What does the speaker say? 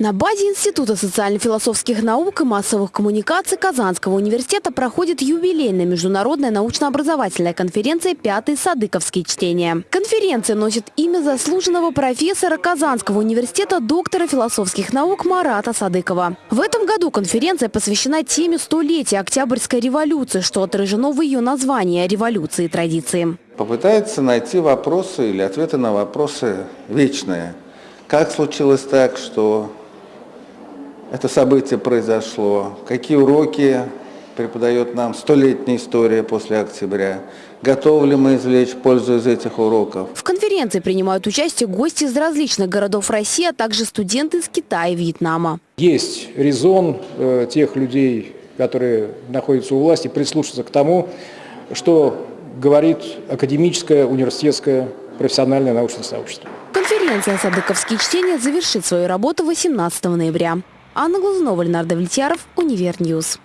На базе Института социально-философских наук и массовых коммуникаций Казанского университета проходит юбилейная международная научно-образовательная конференция «Пятые садыковские чтения». Конференция носит имя заслуженного профессора Казанского университета доктора философских наук Марата Садыкова. В этом году конференция посвящена теме столетия Октябрьской революции, что отражено в ее названии «Революции и традиции». Попытается найти вопросы или ответы на вопросы вечные. Как случилось так, что это событие произошло, какие уроки преподает нам столетняя история после октября, готовы ли мы извлечь пользу из этих уроков. В конференции принимают участие гости из различных городов России, а также студенты из Китая и Вьетнама. Есть резон э, тех людей, которые находятся у власти, прислушаться к тому, что говорит академическое, университетское, профессиональное научное сообщество. Конференция «Садыковские чтения» завершит свою работу 18 ноября. Анна Глазунова, Ленар Довлетьяров, Univer News.